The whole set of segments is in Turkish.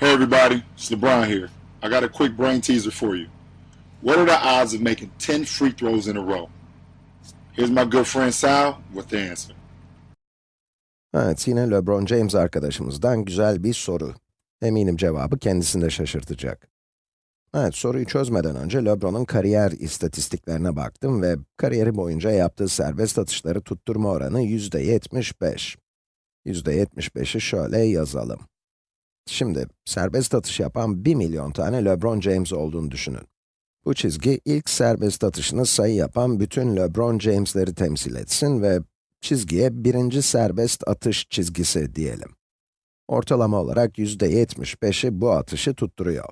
Hey everybody, it's LeBron here. I got a quick brain teaser for you. What are the odds of making 10 free throws in a row? Here's my good friend Sal with the answer. Evet, yine LeBron James arkadaşımızdan güzel bir soru. Eminim cevabı kendisini de şaşırtacak. Evet, soruyu çözmeden önce LeBron'un kariyer istatistiklerine baktım ve kariyeri boyunca yaptığı serbest atışları tutturma oranı yüzde 75. Yüzde 75'i şöyle yazalım. Şimdi, serbest atış yapan 1 milyon tane LeBron James olduğunu düşünün. Bu çizgi, ilk serbest atışını sayı yapan bütün LeBron James'leri temsil etsin ve çizgiye birinci serbest atış çizgisi diyelim. Ortalama olarak yüzde 75'i bu atışı tutturuyor.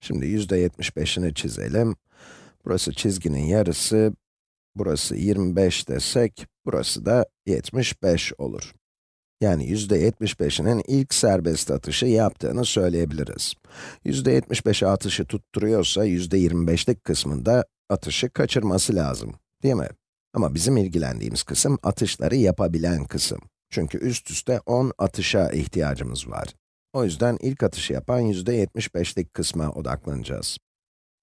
Şimdi yüzde 75'ini çizelim. Burası çizginin yarısı, burası 25 desek, burası da 75 olur. Yani yüzde 75'inin ilk serbest atışı yaptığını söyleyebiliriz. Yüzde 75'e atışı tutturuyorsa yüzde 25'lik kısmında atışı kaçırması lazım, değil mi? Ama bizim ilgilendiğimiz kısım atışları yapabilen kısım. Çünkü üst üste 10 atışa ihtiyacımız var. O yüzden ilk atışı yapan yüzde 75'lik kısma odaklanacağız.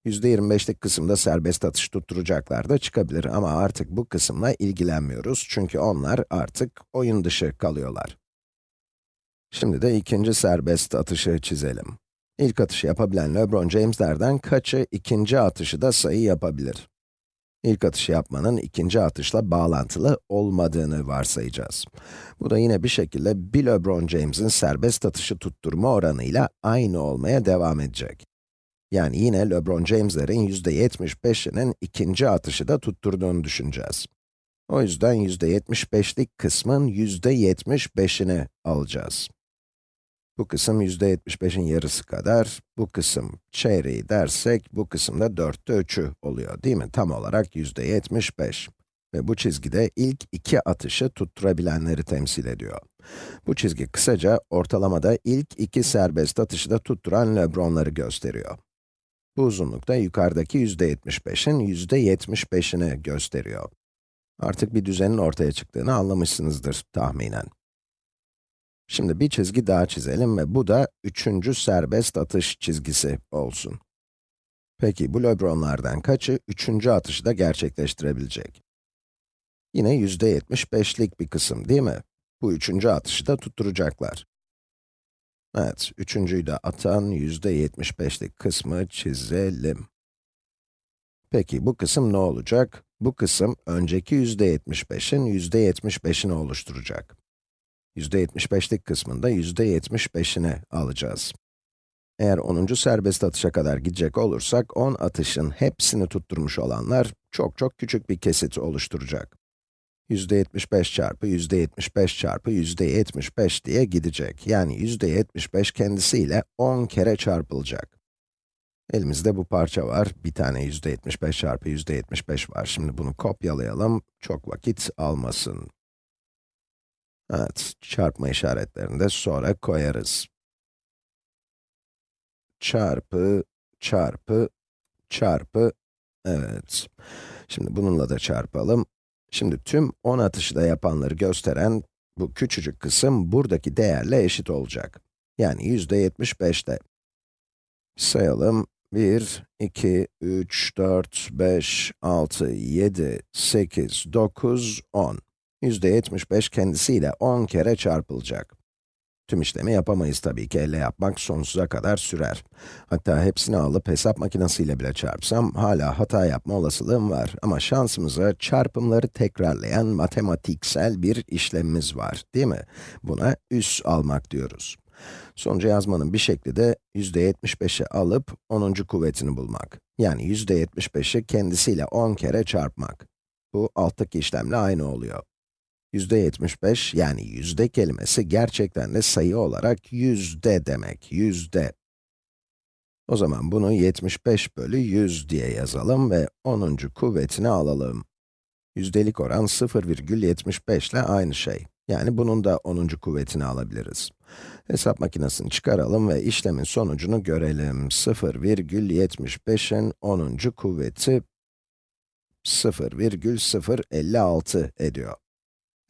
Yüzde 25'lik kısımda serbest atış tutturacaklar da çıkabilir ama artık bu kısımla ilgilenmiyoruz çünkü onlar artık oyun dışı kalıyorlar. Şimdi de ikinci serbest atışı çizelim. İlk atışı yapabilen LeBron James'lerden kaçı ikinci atışı da sayı yapabilir? İlk atışı yapmanın ikinci atışla bağlantılı olmadığını varsayacağız. Bu da yine bir şekilde bir LeBron James'in serbest atışı tutturma oranıyla aynı olmaya devam edecek. Yani yine LeBron James'lerin %75'inin ikinci atışı da tutturduğunu düşüneceğiz. O yüzden %75'lik kısmın %75'ini alacağız. Bu kısım %75'in yarısı kadar, bu kısım çeyreği dersek, bu kısımda dörtte üçü oluyor değil mi? Tam olarak %75. Ve bu çizgide ilk iki atışı tutturabilenleri temsil ediyor. Bu çizgi kısaca ortalamada ilk iki serbest atışı da tutturan LeBron'ları gösteriyor. Bu uzunluk da yukarıdaki %75'in %75'ini gösteriyor. Artık bir düzenin ortaya çıktığını anlamışsınızdır tahminen. Şimdi bir çizgi daha çizelim ve bu da üçüncü serbest atış çizgisi olsun. Peki bu LeBron'lardan kaçı üçüncü atışı da gerçekleştirebilecek? Yine yüzde 75'lik bir kısım değil mi? Bu üçüncü atışı da tutturacaklar. Evet, üçüncüyü de atan yüzde 75'lik kısmı çizelim. Peki bu kısım ne olacak? Bu kısım önceki yüzde 75'in yüzde 75'ini oluşturacak. %75'lik kısmında %75'ini alacağız. Eğer 10. serbest atışa kadar gidecek olursak, 10 atışın hepsini tutturmuş olanlar çok çok küçük bir kesit oluşturacak. %75 çarpı %75 çarpı %75 diye gidecek. Yani %75 kendisiyle 10 kere çarpılacak. Elimizde bu parça var. Bir tane %75 çarpı %75 var. Şimdi bunu kopyalayalım. Çok vakit almasın. Evet, çarpma işaretlerini de sonra koyarız. Çarpı, çarpı, çarpı, evet. Şimdi bununla da çarpalım. Şimdi tüm 10 atışı da yapanları gösteren bu küçücük kısım buradaki değerle eşit olacak. Yani yüzde 75'te. Sayalım. 1, 2, 3, 4, 5, 6, 7, 8, 9, 10. %75 kendisiyle 10 kere çarpılacak. Tüm işlemi yapamayız tabii ki, elle yapmak sonsuza kadar sürer. Hatta hepsini alıp hesap makinesiyle bile çarpsam, hala hata yapma olasılığım var. Ama şansımıza çarpımları tekrarlayan matematiksel bir işlemimiz var, değil mi? Buna üs almak diyoruz. Sonucu yazmanın bir şekli de %75'i alıp 10. kuvvetini bulmak. Yani %75'i kendisiyle 10 kere çarpmak. Bu alttaki işlemle aynı oluyor. Yüzde 75 yani yüzde kelimesi gerçekten de sayı olarak yüzde demek, yüzde. O zaman bunu 75 bölü 100 diye yazalım ve 10. kuvvetini alalım. Yüzdelik oran 0,75 ile aynı şey. Yani bunun da 10. kuvvetini alabiliriz. Hesap makinesini çıkaralım ve işlemin sonucunu görelim. 0,75'in 10. kuvveti 0,056 ediyor.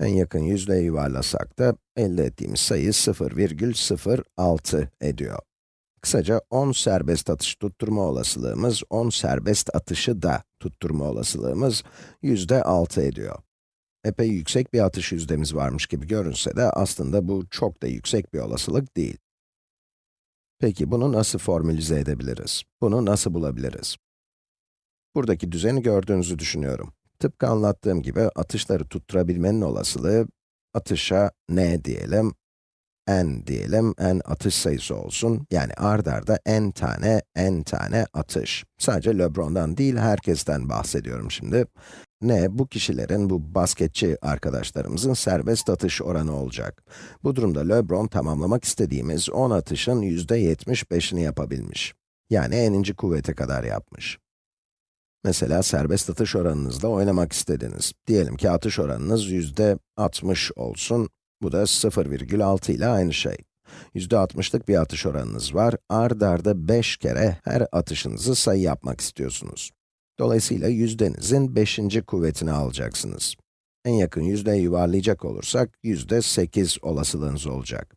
En yakın yüzdeyi yuvarlasak da elde ettiğimiz sayı 0,06 ediyor. Kısaca 10 serbest atış tutturma olasılığımız, 10 serbest atışı da tutturma olasılığımız yüzde 6 ediyor. Epey yüksek bir atış yüzdemiz varmış gibi görünse de aslında bu çok da yüksek bir olasılık değil. Peki bunu nasıl formülize edebiliriz? Bunu nasıl bulabiliriz? Buradaki düzeni gördüğünüzü düşünüyorum. Tıpkı anlattığım gibi atışları tutturabilmenin olasılığı, atışa n diyelim, n diyelim, n atış sayısı olsun. Yani ard arda n tane, n tane atış. Sadece LeBron'dan değil, herkesten bahsediyorum şimdi. Ne, bu kişilerin, bu basketçi arkadaşlarımızın serbest atış oranı olacak. Bu durumda LeBron tamamlamak istediğimiz 10 atışın %75'ini yapabilmiş. Yani n'inci kuvvete kadar yapmış. Mesela serbest atış oranınızla oynamak istediniz. Diyelim ki atış oranınız yüzde 60 olsun. Bu da 0,6 ile aynı şey. Yüzde 60'lık bir atış oranınız var. Ard arda 5 kere her atışınızı sayı yapmak istiyorsunuz. Dolayısıyla yüzdenizin 5. kuvvetini alacaksınız. En yakın yüzdeye yuvarlayacak olursak, yüzde 8 olasılığınız olacak.